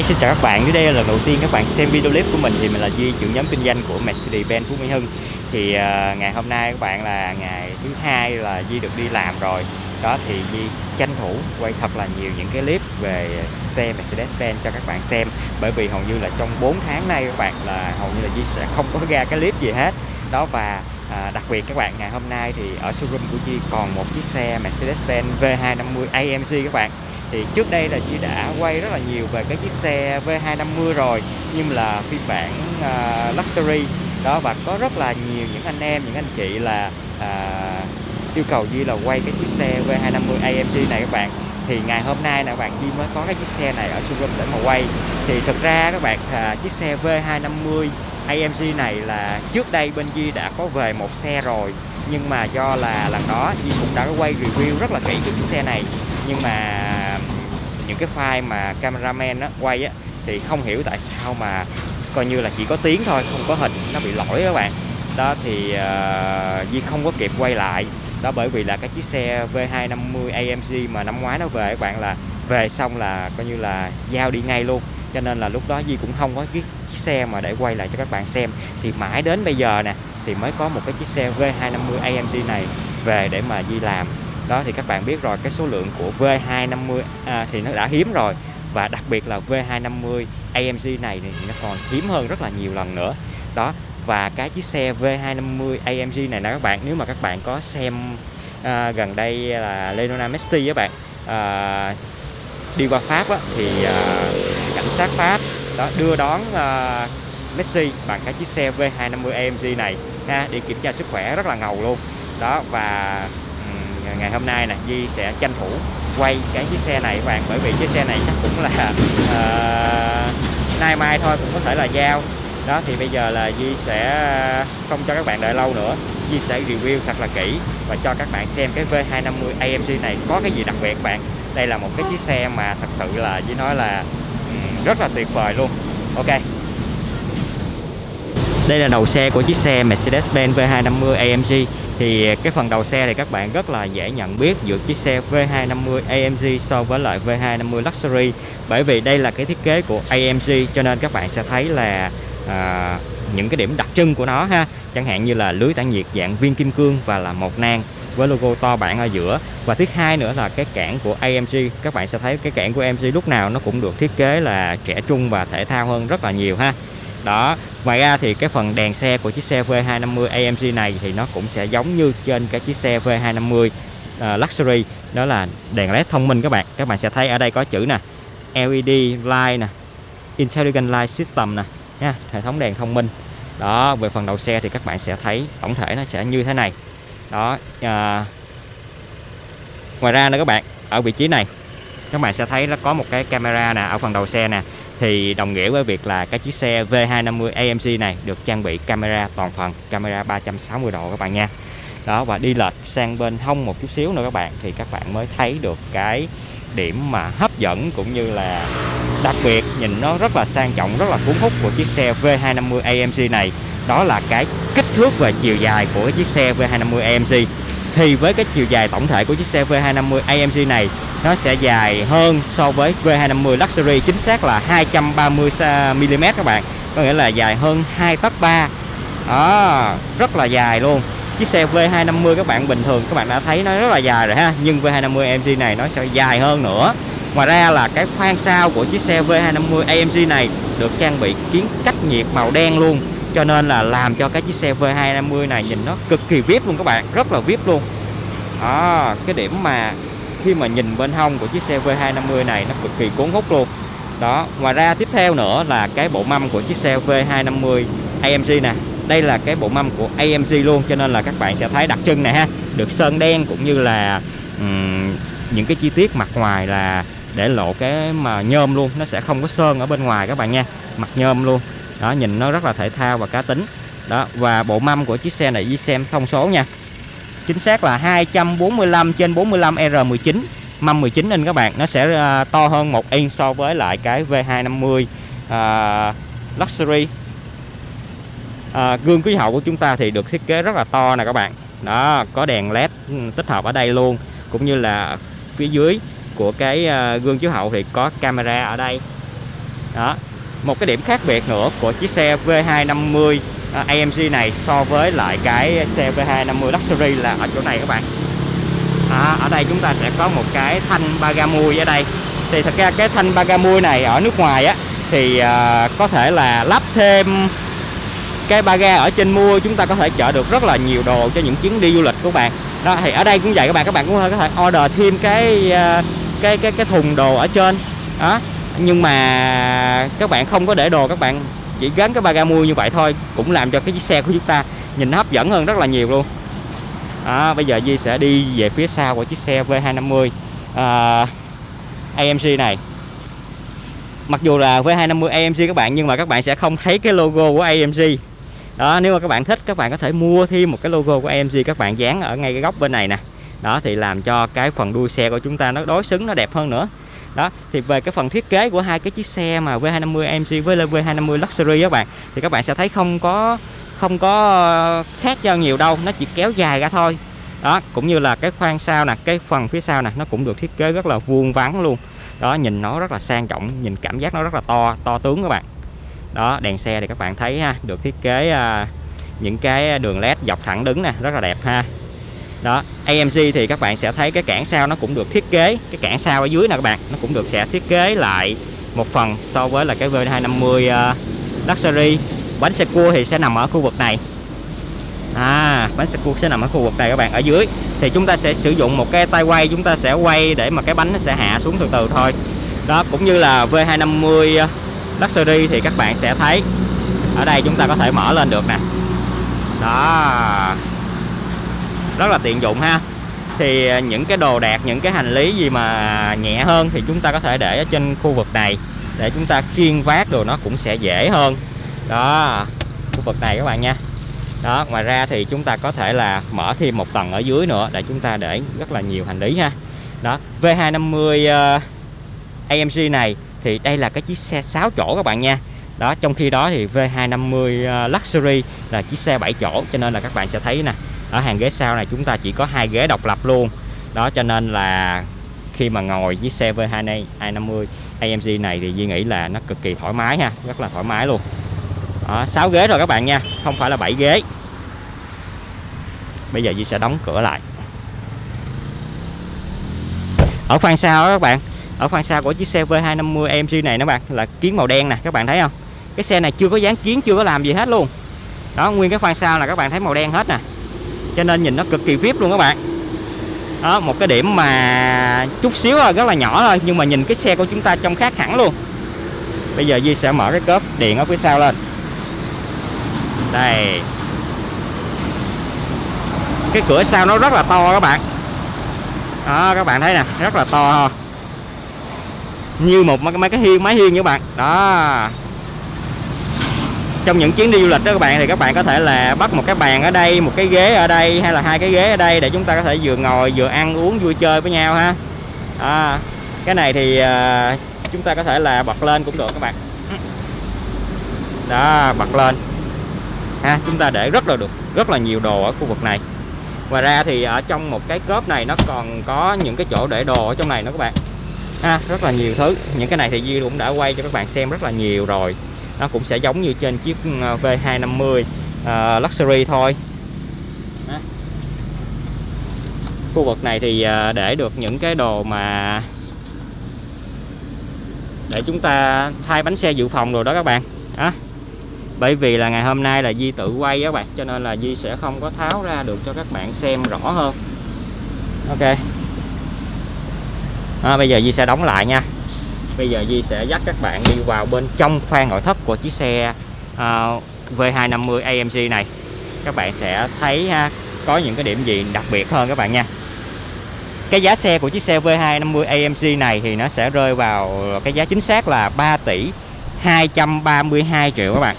Hi, xin chào các bạn. Dưới đây là lần đầu tiên các bạn xem video clip của mình thì mình là Duy, trưởng nhóm kinh doanh của Mercedes-Benz Phú Mỹ Hưng. Thì uh, ngày hôm nay các bạn là ngày thứ hai là Duy được đi làm rồi. Đó thì Duy tranh thủ quay thật là nhiều những cái clip về xe Mercedes-Benz cho các bạn xem. Bởi vì hầu như là trong 4 tháng nay các bạn là hầu như là Duy sẽ không có ra cái clip gì hết. Đó và À, đặc biệt các bạn ngày hôm nay thì ở showroom của Duy còn một chiếc xe Mercedes-Benz V250 AMG các bạn thì trước đây là chị đã quay rất là nhiều về cái chiếc xe V250 rồi nhưng là phiên bản uh, luxury. Đó và có rất là nhiều những anh em những anh chị là uh, yêu cầu Duy là quay cái chiếc xe V250 AMG này các bạn. Thì ngày hôm nay là bạn Duy mới có cái chiếc xe này ở showroom để mà quay. Thì thực ra các bạn uh, chiếc xe V250 AMG này là trước đây bên Duy đã có về một xe rồi. Nhưng mà do là lần đó Duy cũng đã quay review rất là kỹ cái chiếc xe này nhưng mà những cái file mà cameraman á, quay á, thì không hiểu tại sao mà coi như là chỉ có tiếng thôi không có hình nó bị lỗi các bạn. Đó thì uh, không có kịp quay lại. Đó bởi vì là cái chiếc xe V250 AMG mà năm ngoái nó về các bạn là về xong là coi như là giao đi ngay luôn. Cho nên là lúc đó Duy cũng không có cái chiếc xe mà để quay lại cho các bạn xem. Thì mãi đến bây giờ nè thì mới có một cái chiếc xe V250 AMG này về để mà Duy làm đó thì các bạn biết rồi cái số lượng của V250 à, thì nó đã hiếm rồi. Và đặc biệt là V250 AMG này thì nó còn hiếm hơn rất là nhiều lần nữa. Đó và cái chiếc xe V250 AMG này nè các bạn nếu mà các bạn có xem à, gần đây là Lionel Messi các bạn à, đi qua Pháp á, thì à, cảnh sát Pháp đó đưa đón à, Messi bằng cái chiếc xe V250 AMG này. Ha để kiểm tra sức khỏe rất là ngầu luôn. Đó và ngày hôm nay nè Di sẽ tranh thủ quay cái chiếc xe này các bạn bởi vì chiếc xe này chắc cũng là uh, nay mai thôi cũng có thể là giao. Đó thì bây giờ là Di sẽ ờ, không cho các bạn đợi lâu nữa. Di sẽ review thật là kỹ và cho các bạn xem cái V250 AMG này có cái gì đặc biệt các bạn. Đây là một cái chiếc xe mà thật sự là Di nói là rất là tuyệt vời luôn. Ok đây là đầu xe của chiếc xe Mercedes-Benz V250 AMG thì cái phần đầu xe thì các bạn rất là dễ nhận biết giữa chiếc xe V250 AMG so với lại V250 Luxury. Bởi vì đây là cái thiết kế của AMG cho nên các bạn sẽ thấy là à, những cái điểm đặc trưng của nó ha. Chẳng hạn như là lưới tản nhiệt dạng viên kim cương và là một nang với logo to bản ở giữa. Và thứ hai nữa là cái cản của AMG các bạn sẽ thấy cái cản của AMG lúc nào nó cũng được thiết kế là trẻ trung và thể thao hơn rất là nhiều ha đó ngoài ra thì cái phần đèn xe của chiếc xe V250 AMG này thì nó cũng sẽ giống như trên cái chiếc xe V250 uh, ờ, Luxury đó là đèn led thông minh các bạn. Các bạn sẽ thấy ở đây có chữ nè LED light nè Intelligent Light System nè nha hệ thống đèn thông minh. Đó về phần đầu xe thì các bạn sẽ thấy tổng thể nó sẽ như thế này. Đó à, ngoài ra nữa các bạn ở vị trí này các bạn sẽ thấy nó có một cái camera nè ở phần đầu xe nè thì đồng nghĩa với việc là cái chiếc xe V250 AMG này được trang bị camera toàn phần, camera 360 độ các bạn nha. Đó, và đi lệch sang bên hông một chút xíu nữa các bạn, thì các bạn mới thấy được cái điểm mà hấp dẫn cũng như là đặc biệt nhìn nó rất là sang trọng, rất là cuốn hút của chiếc xe V250 AMG này. Đó là cái kích thước và chiều dài của cái chiếc xe V250 AMG thì với cái chiều dài tổng thể của chiếc xe V250 AMG này, nó sẽ dài hơn so với V250 Luxury, chính xác là 230mm các bạn. Có nghĩa là dài hơn 2 tấc 3 đó, rất là dài luôn. Chiếc xe V250 các bạn, bình thường các bạn đã thấy nó rất là dài rồi ha, nhưng V250 AMG này nó sẽ dài hơn nữa. Ngoài ra là cái khoang sau của chiếc xe V250 AMG này được trang bị kiến cách nhiệt màu đen luôn cho nên là làm cho cái chiếc xe V250 này nhìn nó cực kỳ vip luôn các bạn rất là vip luôn. À, cái điểm mà khi mà nhìn bên hông của chiếc xe V250 này nó cực kỳ cuốn hút luôn. Đó ngoài ra tiếp theo nữa là cái bộ mâm của chiếc xe V250 AMG nè. Đây là cái bộ mâm của AMG luôn cho nên là các bạn sẽ thấy đặc trưng này ha. Được sơn đen cũng như là um, những cái chi tiết mặt ngoài là để lộ cái mà nhôm luôn. Nó sẽ không có sơn ở bên ngoài các bạn nha. Mặt nhôm luôn đó nhìn nó rất là thể thao và cá tính. Đó và bộ mâm của chiếc xe này đi xem thông số nha. Chính xác là 245 trên 45 R19 mâm 19 inch các bạn nó sẽ uh, to hơn một inch so với lại cái V250 uh, à, Luxury. À, gương quý hậu của chúng ta thì được thiết kế rất là to nè các bạn. Đó có đèn led ừ, tích hợp ở đây luôn. Cũng như là phía dưới của cái à, gương chiếu hậu thì có camera ở đây. Đó một cái điểm khác biệt nữa của chiếc xe V250 à, AMG này so với lại cái xe V250 Luxury là ở chỗ này các bạn. À, ở đây chúng ta sẽ có một cái thanh Bagamui ở đây. Thì thật ra cái thanh Bagamui này ở nước ngoài á thì à, có thể là lắp thêm cái ba ga ở trên mua chúng ta có thể chở được rất là nhiều đồ cho những chuyến đi du lịch của bạn. Đó thì ở đây cũng vậy các bạn các bạn cũng có thể order thêm cái à, cái cái cái thùng đồ ở trên. Đó nhưng mà các bạn không có để đồ các bạn chỉ gắn cái ba ga mua như vậy thôi cũng làm cho cái chiếc xe của chúng ta nhìn nó hấp dẫn hơn rất là nhiều luôn. Đó, bây giờ Di sẽ đi về phía sau của chiếc xe V250 à, AMG này. Mặc dù là V250 AMG các bạn nhưng mà các bạn sẽ không thấy cái logo của AMG đó nếu mà các bạn thích các bạn có thể mua thêm một cái logo của AMG các bạn dán ở ngay cái góc bên này nè. Đó thì làm cho cái phần đuôi xe của chúng ta nó đối xứng nó đẹp hơn nữa đó thì về cái phần thiết kế của hai cái chiếc xe mà V250 AMG với V250 Luxury các bạn thì các bạn sẽ thấy không có không có ờ, khác nhau nhiều đâu nó chỉ kéo dài ra thôi. Đó cũng như là cái khoang sau nè cái phần phía sau nè nó cũng được thiết kế rất là vuông vắn luôn. Đó nhìn nó rất là sang trọng nhìn cảm giác nó rất là to to tướng các bạn. Đó đèn xe thì các bạn thấy ha được thiết kế à, những cái đường led dọc thẳng đứng nè rất là đẹp ha đó AMG thì các bạn sẽ thấy cái cản sau nó cũng được thiết kế. Cái cản sau ở dưới nè các bạn nó cũng được sẽ thiết kế lại một phần so với là cái V250 uh, à, Luxury. Bánh xe cua thì sẽ nằm ở khu vực này. À bánh xe cua sẽ nằm ở khu vực này các bạn. Ở dưới thì chúng ta sẽ sử dụng một cái tay quay chúng ta sẽ quay để mà cái bánh nó sẽ hạ xuống từ từ thôi. Đó cũng như là V250 à, Luxury thì các bạn sẽ thấy. Ở đây chúng ta có thể mở lên được nè. Đó rất là tiện dụng ha. Thì à, những cái đồ đạc những cái hành lý gì mà nhẹ hơn thì chúng ta có thể để ở trên khu vực này. Để chúng ta kiên vác đồ nó cũng sẽ dễ hơn. Đó khu vực này các bạn nha. Đó ngoài ra thì chúng ta có thể là mở thêm một tầng ở dưới nữa để chúng ta để rất là nhiều hành lý ha. Đó V250 uh, AMG này thì đây là cái chiếc xe 6 chỗ các bạn nha. Đó trong khi đó thì V250 uh, ờ, Luxury là chiếc xe 7 chỗ cho nên là các bạn sẽ thấy nè ở hàng ghế sau này chúng ta chỉ có hai ghế độc lập luôn. Đó cho nên là khi mà ngồi với xe V250 AMG này thì Duy nghĩ là nó cực kỳ thoải mái ha rất là thoải mái luôn. Đó, 6 ghế rồi các bạn nha không phải là 7 ghế. Bây giờ Duy sẽ đóng cửa lại. Ở khoang sau đó các bạn ở khoang sau của chiếc xe V250 AMG này các bạn là kiến màu đen nè các bạn thấy không? Cái xe này chưa có dán kiến chưa có làm gì hết luôn. Đó nguyên cái khoang sau là các bạn thấy màu đen hết nè cho nên nhìn nó cực kỳ vip luôn các bạn. Đó, một cái điểm mà chút xíu thôi, rất là nhỏ thôi, nhưng mà nhìn cái xe của chúng ta trông khác hẳn luôn. Bây giờ Di sẽ mở cái cốp điện ở phía sau lên. Đây. Cái cửa sau nó rất là to các bạn. Đó, các bạn thấy nè, rất là to. Như một mấy cái hiên máy hiên các bạn. Đó trong những chuyến đi du lịch đó các bạn thì các bạn có thể là bắt một cái bàn ở đây một cái ghế ở đây hay là hai cái ghế ở đây để chúng ta có thể vừa ngồi vừa ăn uống vui chơi với nhau ha. À, cái này thì uh, chúng ta có thể là bật lên cũng được các bạn. Đó bật lên. Ha chúng ta để rất là được rất là nhiều đồ ở khu vực này. Ngoài ra thì ở trong một cái cốp này nó còn có những cái chỗ để đồ ở trong này nữa các bạn. Ha rất là nhiều thứ. Những cái này thì Duy cũng đã quay cho các bạn xem rất là nhiều rồi nó cũng sẽ giống như trên chiếc ờ, V250 uh, ờ, Luxury thôi. Đó. khu vực này thì uh, để được những cái đồ mà để chúng ta thay bánh xe dự phòng rồi đó các bạn. Đó. Bởi vì là ngày hôm nay là Di tự quay các bạn cho nên là Di sẽ không có tháo ra được cho các bạn xem rõ hơn. Ok. À, bây giờ Di sẽ đóng lại nha bây giờ Di sẽ dắt các bạn đi vào bên trong khoang nội thất của chiếc xe uh, V250 AMG này. Các bạn sẽ thấy ha có những cái điểm gì đặc biệt hơn các bạn nha. Cái giá xe của chiếc xe V250 AMG này thì nó sẽ rơi vào cái giá chính xác là 3 tỷ 232 triệu các bạn.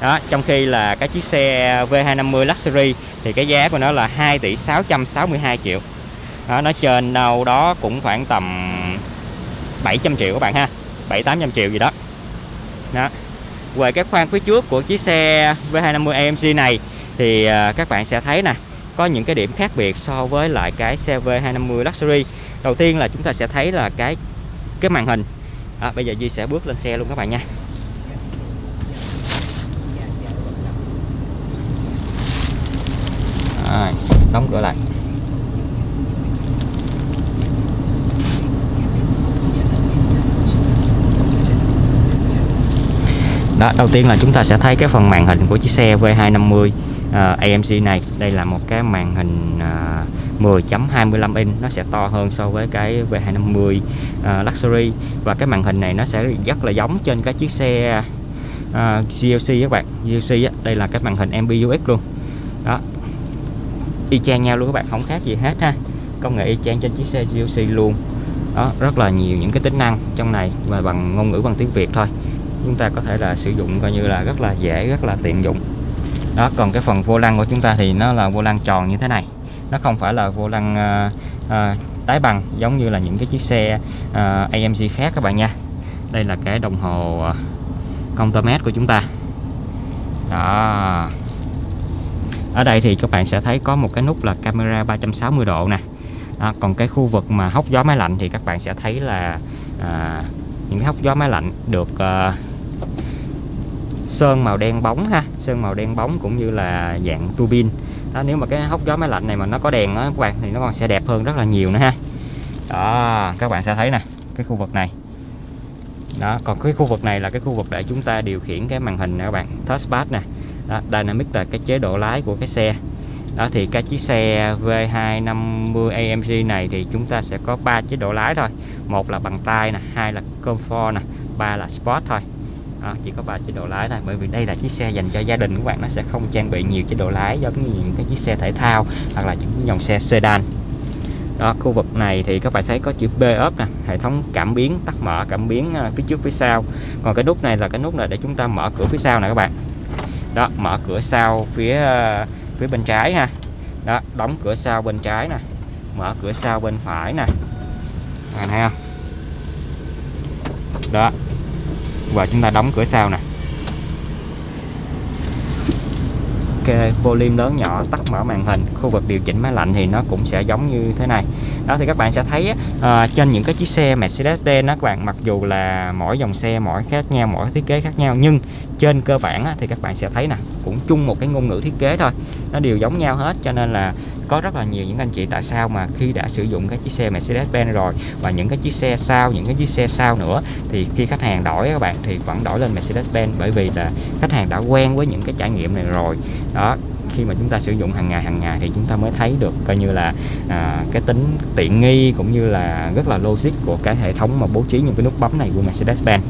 Đó trong khi là cái chiếc xe V250 Luxury thì cái giá của nó là 2 tỷ 662 triệu. Đó, nó trên đâu đó cũng khoảng tầm 700 triệu các bạn ha. 7 800 triệu gì đó. Đó. Về cái khoang phía trước của chiếc xe V250 AMG này thì à, các bạn sẽ thấy nè có những cái điểm khác biệt so với lại cái xe V250 Luxury. Đầu tiên là chúng ta sẽ thấy là cái cái màn hình. À, bây giờ Duy sẽ bước lên xe luôn các bạn nha. À, đóng cửa lại. Đó. Đầu tiên là chúng ta sẽ thấy cái phần màn hình của chiếc xe V250 uh, AMG này. Đây là một cái màn hình ờ, uh, 10.25 inch. Nó sẽ to hơn so với cái V250 uh, ờ, Luxury. Và cái màn hình này nó sẽ rất là giống trên cái chiếc xe ờ, uh, GLC các bạn. GLC á, đây là cái màn hình MBUX luôn. Đó. Y chang nhau luôn các bạn không khác gì hết ha. Công nghệ y chang trên chiếc xe GLC luôn. Đó rất là nhiều những cái tính năng trong này và bằng ngôn ngữ bằng tiếng Việt thôi chúng ta có thể là sử dụng coi như là rất là dễ rất là tiện dụng. Đó còn cái phần vô lăng của chúng ta thì nó là vô lăng tròn như thế này. Nó không phải là vô lăng uh, uh, tái bằng giống như là những cái chiếc xe à, uh, AMG khác các bạn nha. Đây là cái đồng hồ uh, mét của chúng ta. Đó. Ở đây thì các bạn sẽ thấy có một cái nút là camera 360 độ nè. Đó, còn cái khu vực mà hốc gió máy lạnh thì các bạn sẽ thấy là à, những cái hốc gió máy lạnh được à, sơn màu đen bóng ha. Sơn màu đen bóng cũng như là dạng tua đó, nếu mà cái hốc gió máy lạnh này mà nó có đèn đó các bạn thì nó còn sẽ đẹp hơn rất là nhiều nữa ha. Đó các bạn sẽ thấy nè cái khu vực này. Đó còn cái khu vực này là cái khu vực để chúng ta điều khiển cái màn hình nè các bạn touchpad nè. Đó, dynamic là cái chế độ lái của cái xe. Đó thì cái chiếc xe V250 AMG này thì chúng ta sẽ có 3 chế độ lái thôi. Một là bằng tay nè hai là comfort nè ba là sport thôi đó, chỉ có ba chế độ lái thôi bởi vì đây là chiếc xe dành cho gia đình các bạn nó sẽ không trang bị nhiều chế độ lái giống như những cái chiếc xe thể thao hoặc là những dòng xe sedan. Đó khu vực này thì các bạn thấy có chữ B ốp nè hệ thống cảm biến tắt mở cảm biến ờ, phía trước phía sau. Còn cái nút này là cái nút là để chúng ta mở cửa phía sau nè các bạn. Đó mở cửa sau phía ờ, phía bên trái ha. Đó đóng cửa sau bên trái nè mở cửa sau bên phải nè. Bạn thấy không? Đó và chúng ta đóng cửa sau nè. Ok volume lớn nhỏ tắt mở màn hình. Khu vực điều chỉnh máy lạnh thì nó cũng sẽ giống như thế này. Đó thì các bạn sẽ thấy à, trên những cái chiếc xe Mercedes-Benz đó các bạn mặc dù là mỗi dòng xe mỗi khác nhau mỗi thiết kế khác nhau nhưng trên cơ bản á, thì các bạn sẽ thấy nè cũng chung một cái ngôn ngữ thiết kế thôi. Nó đều giống nhau hết cho nên là có rất là nhiều những anh chị tại sao mà khi đã sử dụng cái chiếc xe Mercedes-Benz rồi và những cái chiếc xe sau những cái chiếc xe sau nữa thì khi khách hàng đổi các bạn thì vẫn đổi lên Mercedes-Benz bởi vì là khách hàng đã quen với những cái trải nghiệm này rồi đó khi mà chúng ta sử dụng hàng ngày hàng ngày thì chúng ta mới thấy được coi như là à, cái tính tiện nghi cũng như là rất là logic của cái hệ thống mà bố trí những cái nút bấm này của Mercedes-Benz.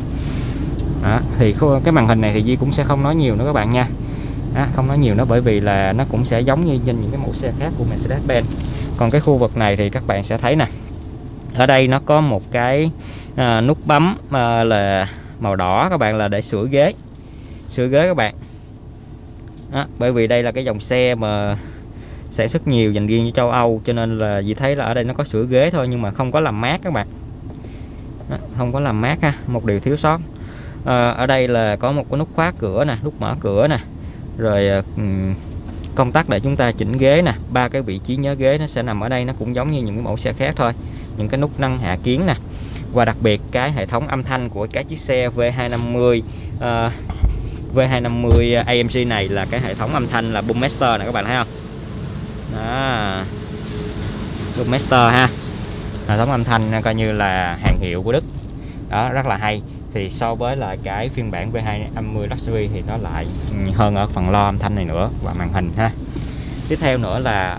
Đó, thì cái màn hình này thì Di cũng sẽ không nói nhiều nữa các bạn nha. Đó, không nói nhiều nữa bởi vì là nó cũng sẽ giống như trên những cái mẫu xe khác của Mercedes-Benz. Còn cái khu vực này thì các bạn sẽ thấy nè. Ở đây nó có một cái à, nút bấm à, là màu đỏ các bạn là để sửa ghế. Sửa ghế các bạn đó, bởi vì đây là cái dòng xe mà sản xuất nhiều dành riêng cho châu Âu cho nên là gì thấy là ở đây nó có sửa ghế thôi nhưng mà không có làm mát các bạn. Đó, không có làm mát ha một điều thiếu sót. À, ở đây là có một cái nút khóa cửa nè nút mở cửa nè rồi ờ, công tắc để chúng ta chỉnh ghế nè. Ba cái vị trí nhớ ghế nó sẽ nằm ở đây nó cũng giống như những cái mẫu xe khác thôi những cái nút nâng hạ kiến nè. Và đặc biệt cái hệ thống âm thanh của cái chiếc xe V250 uh, V250 AMG này là cái hệ thống âm thanh là Boommaster này các bạn thấy không? Đó. Boommaster ha. Hệ thống âm thanh coi như là hàng hiệu của Đức. Đó, rất là hay. Thì so với lại cái phiên bản V250 Luxury thì nó lại hơn ở phần lo âm thanh này nữa và màn hình ha. Tiếp theo nữa là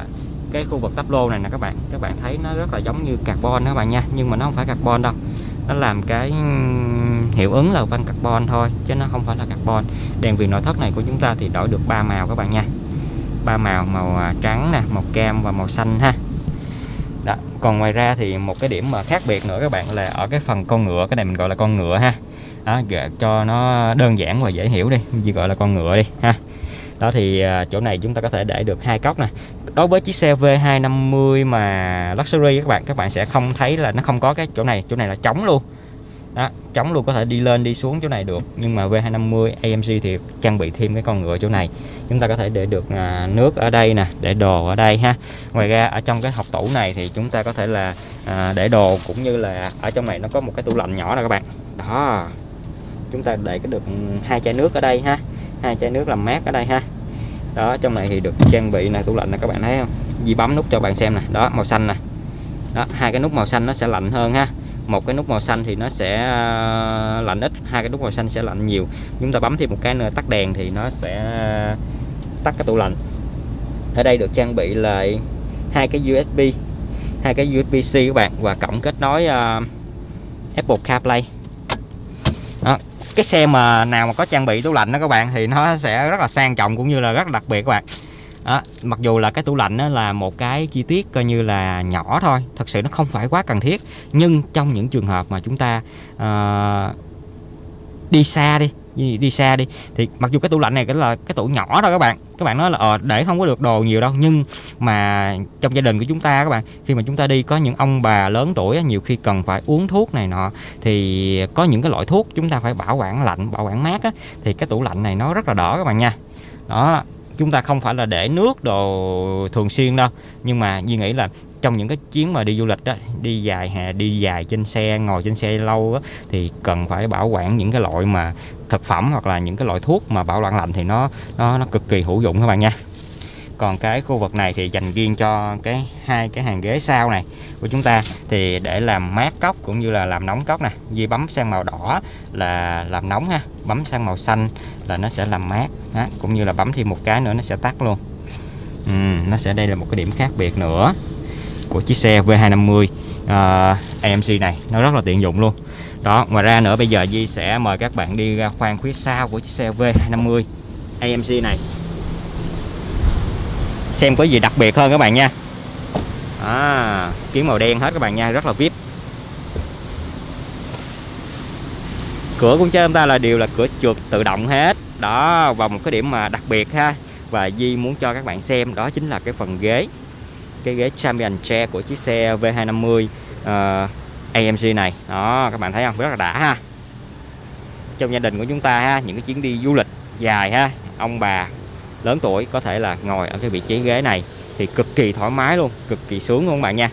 cái khu vực tắp lô này nè các bạn. Các bạn thấy nó rất là giống như carbon đó các bạn nha, nhưng mà nó không phải carbon đâu nó làm cái hiệu ứng là van carbon thôi chứ nó không phải là carbon. Đèn viền nội thất này của chúng ta thì đổi được ba màu các bạn nha. Ba màu màu à, trắng nè màu cam và màu xanh ha. Đó. còn ngoài ra thì một cái điểm mà khác biệt nữa các bạn là ở cái phần con ngựa cái này mình gọi là con ngựa ha. Đó, cho nó đơn giản và dễ hiểu đi chỉ gọi là con ngựa đi ha đó thì à, chỗ này chúng ta có thể để được hai cốc nè. Đối với chiếc xe V250 mà luxury các bạn các bạn sẽ không thấy là nó không có cái chỗ này. Chỗ này là trống luôn. Đó chống luôn có thể đi lên đi xuống chỗ này được. Nhưng mà V250 AMG thì trang bị thêm cái con ngựa chỗ này. Chúng ta có thể để được à, nước ở đây nè để đồ ở đây ha. Ngoài ra ở trong cái hộp tủ này thì chúng ta có thể là à, để đồ cũng như là ở trong này nó có một cái tủ lạnh nhỏ nè các bạn. Đó chúng ta để cái được ừ, hai chai nước ở đây ha. Hai chai nước làm mát ở đây ha. Đó trong này thì được trang bị là tủ lạnh này các bạn thấy không? Di bấm nút cho bạn xem nè. Đó màu xanh nè. Đó hai cái nút màu xanh nó sẽ lạnh hơn ha. Một cái nút màu xanh thì nó sẽ ờ, lạnh ít hai cái nút màu xanh sẽ lạnh nhiều. Chúng ta bấm thêm một cái nữa tắt đèn thì nó sẽ tắt cái tủ lạnh. Ở đây được trang bị lại hai cái USB hai cái USB-C các bạn và cổng kết nối uh, Apple CarPlay. Đó cái xe mà nào mà có trang bị tủ lạnh đó các bạn thì nó sẽ rất là sang trọng cũng như là rất là đặc biệt các bạn. Đó, mặc dù là cái tủ lạnh đó là một cái chi tiết coi như là nhỏ thôi thật sự nó không phải quá cần thiết. Nhưng trong những trường hợp mà chúng ta uh, đi xa đi đi xa đi. Thì mặc dù cái tủ lạnh này cái là cái tủ nhỏ thôi các bạn. Các bạn nói là ờ để không có được đồ nhiều đâu. Nhưng mà trong gia đình của chúng ta các bạn khi mà chúng ta đi có những ông bà lớn tuổi nhiều khi cần phải uống thuốc này nọ thì có những cái loại thuốc chúng ta phải bảo quản lạnh bảo quản mát á, thì cái tủ lạnh này nó rất là đỡ các bạn nha. Đó chúng ta không phải là để nước đồ thường xuyên đâu. Nhưng mà Duy nghĩ là trong những cái chuyến mà đi du lịch đó đi dài hè đi dài trên xe ngồi trên xe lâu đó, thì cần phải bảo quản những cái loại mà thực phẩm hoặc là những cái loại thuốc mà bảo quản lạnh thì nó nó nó cực kỳ hữu dụng các bạn nha. Còn cái khu vực này thì dành riêng cho cái hai cái hàng ghế sau này của chúng ta thì để làm mát cốc cũng như là làm nóng cốc nè. Di bấm sang màu đỏ là làm nóng ha bấm sang màu xanh là nó sẽ làm mát ha. cũng như là bấm thêm một cái nữa nó sẽ tắt luôn. Ừ, nó sẽ đây là một cái điểm khác biệt nữa của chiếc xe V250 uh, AMC này. Nó rất là tiện dụng luôn. Đó ngoài ra nữa bây giờ Di sẽ mời các bạn đi ra khoang phía sau của chiếc xe V250 AMC này. Xem có gì đặc biệt hơn các bạn nha. À, kiến màu đen hết các bạn nha rất là vip. Cửa của chúng ta là đều là cửa trượt tự động hết. Đó và một cái điểm mà đặc biệt ha. Và Di muốn cho các bạn xem đó chính là cái phần ghế cái ghế Champion Chair của chiếc xe V250 uh, AMG này. Đó các bạn thấy không? Rất là đã ha. Trong gia đình của chúng ta ha những cái chuyến đi du lịch dài ha. Ông bà lớn tuổi có thể là ngồi ở cái vị trí ghế này thì cực kỳ thoải mái luôn cực kỳ sướng luôn các bạn nha.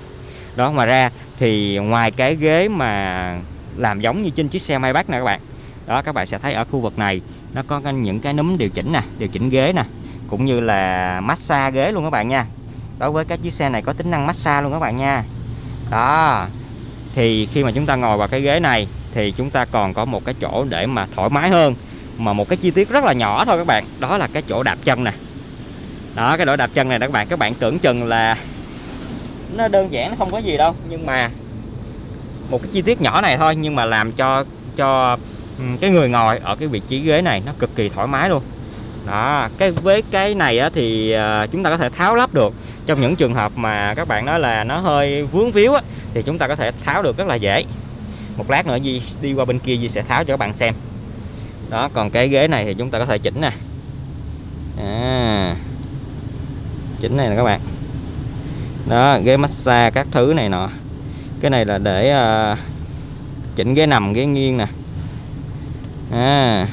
Đó mà ra thì ngoài cái ghế mà làm giống như trên chiếc xe Maybach nè các bạn đó các bạn sẽ thấy ở khu vực này nó có những cái núm điều chỉnh nè điều chỉnh ghế nè cũng như là massage ghế luôn các bạn nha đối với các chiếc xe này có tính năng massage luôn các bạn nha. Đó. Thì khi mà chúng ta ngồi vào cái ghế này, thì chúng ta còn có một cái chỗ để mà thoải mái hơn, mà một cái chi tiết rất là nhỏ thôi các bạn. Đó là cái chỗ đạp chân nè. Đó, cái chỗ đạp chân này các bạn. Các bạn tưởng chừng là nó đơn giản, nó không có gì đâu, nhưng mà một cái chi tiết nhỏ này thôi, nhưng mà làm cho cho cái người ngồi ở cái vị trí ghế này nó cực kỳ thoải mái luôn đó cái với cái này á, thì à, chúng ta có thể tháo lắp được. Trong những trường hợp mà các bạn nói là nó hơi vướng víu á, thì chúng ta có thể tháo được rất là dễ. Một lát nữa Di đi qua bên kia Di sẽ tháo cho các bạn xem. Đó còn cái ghế này thì chúng ta có thể chỉnh nè. À, chỉnh này nè các bạn. Đó ghế massage các thứ này nọ. Cái này là để uh, chỉnh ghế nằm ghế nghiêng nè. À,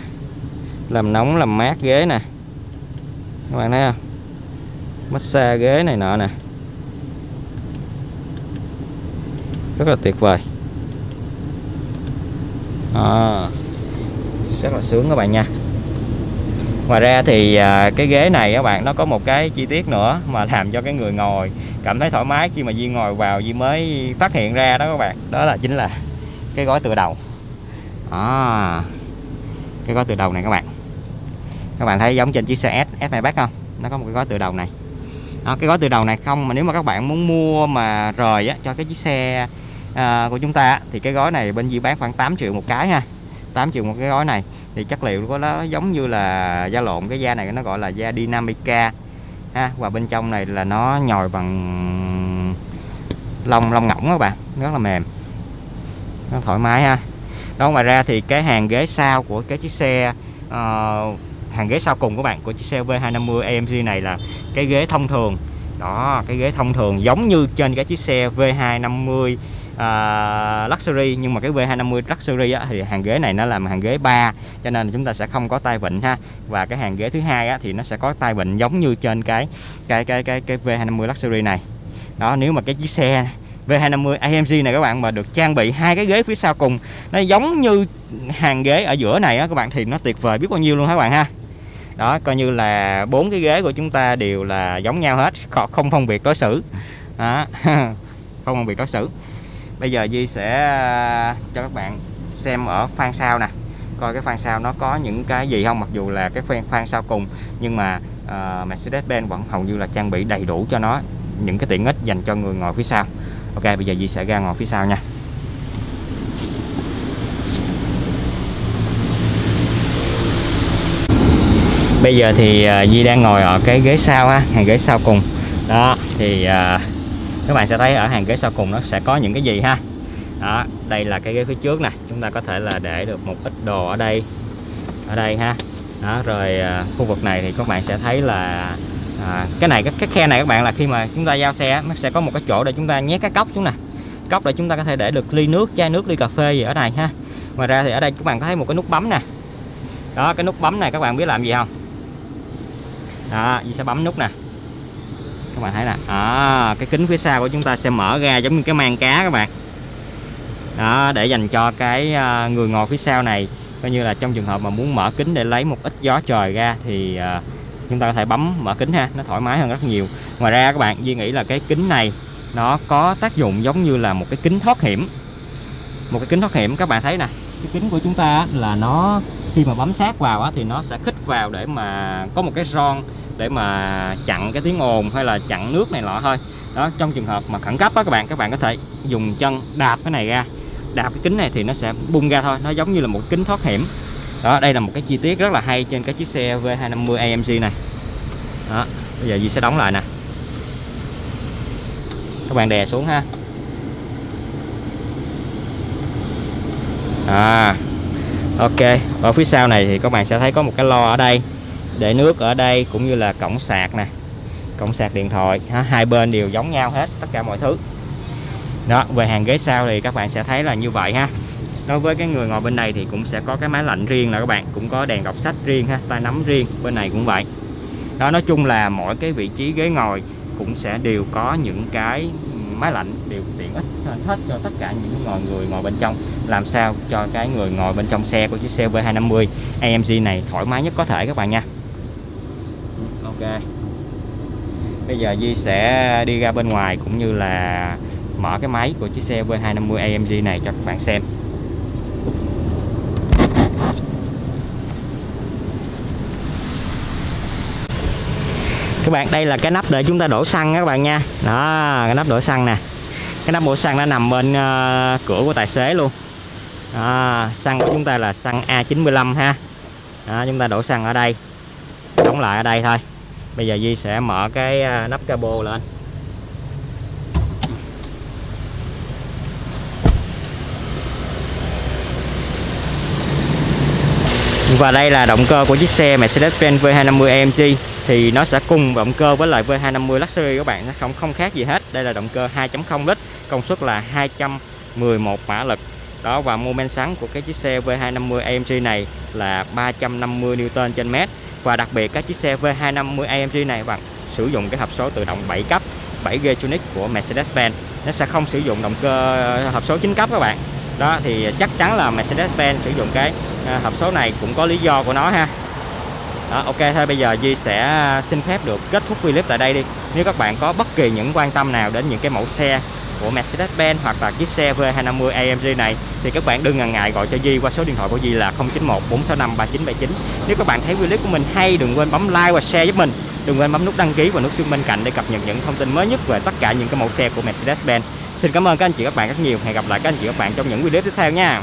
làm nóng làm mát ghế nè. Các bạn thấy không? Massage ghế này nọ nè. Rất là tuyệt vời. À, rất là sướng các bạn nha. Ngoài ra thì à, cái ghế này các bạn nó có một cái chi tiết nữa mà làm cho cái người ngồi cảm thấy thoải mái khi mà Duy ngồi vào Duy mới phát hiện ra đó các bạn. Đó là chính là cái gói tựa đầu. À, cái gói tựa đầu này các bạn các bạn thấy giống trên chiếc xe S S Maybach không? Nó có một cái gói tự đầu này. Đó, cái gói tự đầu này không mà nếu mà các bạn muốn mua mà rời á, cho cái chiếc xe à, của chúng ta thì cái gói này bên di bán khoảng 8 triệu một cái ha. 8 triệu một cái gói này. Thì chất liệu của nó giống như là da lộn cái da này nó gọi là da Dynamica ha. Và bên trong này là nó nhồi bằng lông lông ngỗng các bạn. Rất là mềm. Nó thoải mái ha. Đó ngoài ra thì cái hàng ghế sau của cái chiếc xe uh, hàng ghế sau cùng của bạn của chiếc xe V250 AMG này là cái ghế thông thường. Đó cái ghế thông thường giống như trên cái chiếc xe V250 uh, à, luxury nhưng mà cái V250 luxury á, thì hàng ghế này nó làm hàng ghế 3 cho nên chúng ta sẽ không có tay vịn ha. Và cái hàng ghế thứ hai á, thì nó sẽ có tay vịn giống như trên cái cái cái cái cái V250 luxury này. Đó nếu mà cái chiếc xe V250 AMG này các bạn mà được trang bị hai cái ghế phía sau cùng nó giống như hàng ghế ở giữa này á các bạn thì nó tuyệt vời biết bao nhiêu luôn các bạn ha? Đó coi như là bốn cái ghế của chúng ta đều là giống nhau hết không phân biệt đối xử. Đó. không phân biệt đối xử. Bây giờ Di sẽ ờ, cho các bạn xem ở khoang sau nè. Coi cái khoang sau nó có những cái gì không mặc dù là cái khoang khoang sau cùng nhưng mà uh, Mercedes-Benz vẫn hầu như là trang bị đầy đủ cho nó những cái tiện ích dành cho người ngồi phía sau. Ok bây giờ Di sẽ ra ngồi phía sau nha. Bây giờ thì uh, Di đang ngồi ở cái ghế sau ha hàng ghế sau cùng. Đó thì uh, các bạn sẽ thấy ở hàng ghế sau cùng nó sẽ có những cái gì ha? Đó đây là cái ghế phía trước nè chúng ta có thể là để được một ít đồ ở đây ở đây ha. Đó rồi uh, khu vực này thì các bạn sẽ thấy là à, cái này cái, cái khe này các bạn là khi mà chúng ta giao xe nó sẽ có một cái chỗ để chúng ta nhét cái cốc xuống nè. Cốc để chúng ta có thể để được ly nước chai nước ly cà phê gì ở đây ha. Ngoài ra thì ở đây các bạn có thấy một cái nút bấm nè. Đó cái nút bấm này các bạn biết làm gì không? Đó sẽ bấm nút nè. Các bạn thấy nè. À, cái kính phía sau của chúng ta sẽ mở ra giống như cái mang cá các bạn. Đó để dành cho cái ờ, người ngồi phía sau này. Coi như là trong trường hợp mà muốn mở kính để lấy một ít gió trời ra thì ờ, chúng ta có thể bấm mở kính ha nó thoải mái hơn rất nhiều. Ngoài ra các bạn Duy nghĩ là cái kính này nó có tác dụng giống như là một cái kính thoát hiểm. Một cái kính thoát hiểm các bạn thấy nè. Cái kính của chúng ta là nó khi mà bấm sát vào á, thì nó sẽ khích vào để mà có một cái ron để mà chặn cái tiếng ồn hay là chặn nước này nọ thôi. Đó, trong trường hợp mà khẩn cấp á các bạn các bạn có thể dùng chân đạp cái này ra. Đạp cái kính này thì nó sẽ bung ra thôi, nó giống như là một kính thoát hiểm. Đó, đây là một cái chi tiết rất là hay trên cái chiếc xe V250 AMG này. Đó, bây giờ gì sẽ đóng lại nè. Các bạn đè xuống ha. À ok, ở phía sau này thì các bạn sẽ thấy có một cái lo ở đây. Để nước ở đây cũng như là cổng sạc nè, cổng sạc điện thoại hai bên đều giống nhau hết, tất cả mọi thứ. Đó, về hàng ghế sau thì các bạn sẽ thấy là như vậy ha. Đối với cái người ngồi bên này thì cũng sẽ có cái máy lạnh riêng là các bạn, cũng có đèn đọc sách riêng ha tay nắm riêng, bên này cũng vậy. Đó, nói chung là mỗi cái vị trí ghế ngồi cũng sẽ đều có những cái máy lạnh đều tiện ích hết cho tất cả những ngồi người ngồi bên trong. Làm sao cho cái người ngồi bên trong xe của chiếc xe V250 AMG này thoải mái nhất có thể các bạn nha. Ok. Bây giờ Di sẽ đi ra bên ngoài cũng như là mở cái máy của chiếc xe V250 AMG này cho các bạn xem. Các bạn đây là cái nắp để chúng ta đổ xăng các bạn nha. Đó cái nắp đổ xăng nè. Cái nắp đổ xăng nó nằm bên uh, cửa của tài xế luôn. Đó, xăng của chúng ta là xăng A95 ha. Đó, chúng ta đổ xăng ở đây. Đóng lại ở đây thôi. Bây giờ Di sẽ mở cái ờ, nắp cabo lên. Và đây là động cơ của chiếc xe Mercedes-Benz V250 AMG thì nó sẽ cùng động cơ với lại V250 Luxury các bạn. Nó không không khác gì hết. Đây là động cơ 2.0 lít, công suất là 211 mã lực. Đó, và mô men xoắn của cái chiếc xe V250 AMG này là 350 Newton trên mét. Và đặc biệt các chiếc xe V250 AMG này, bạn sử dụng cái hộp số tự động 7 cấp 7G Tronic của Mercedes-Benz. Nó sẽ không sử dụng động cơ ờ, hộp số 9 cấp các bạn. Đó, thì chắc chắn là Mercedes-Benz sử dụng cái ờ, hộp số này cũng có lý do của nó ha đó, ok thôi bây giờ Di sẽ à, xin phép được kết thúc clip tại đây đi. Nếu các bạn có bất kỳ những quan tâm nào đến những cái mẫu xe của Mercedes-Benz hoặc là chiếc xe V250 AMG này thì các bạn đừng ngần ngại gọi cho Di qua số điện thoại của Di là 091 465 3979 nếu các bạn thấy clip của mình hay đừng quên bấm like và share giúp mình. Đừng quên bấm nút đăng ký và nút chuông bên cạnh để cập nhật những thông tin mới nhất về tất cả những cái mẫu xe của Mercedes-Benz. Xin cảm ơn các anh chị các bạn rất nhiều. Hẹn gặp lại các anh chị các bạn trong những video tiếp theo nha.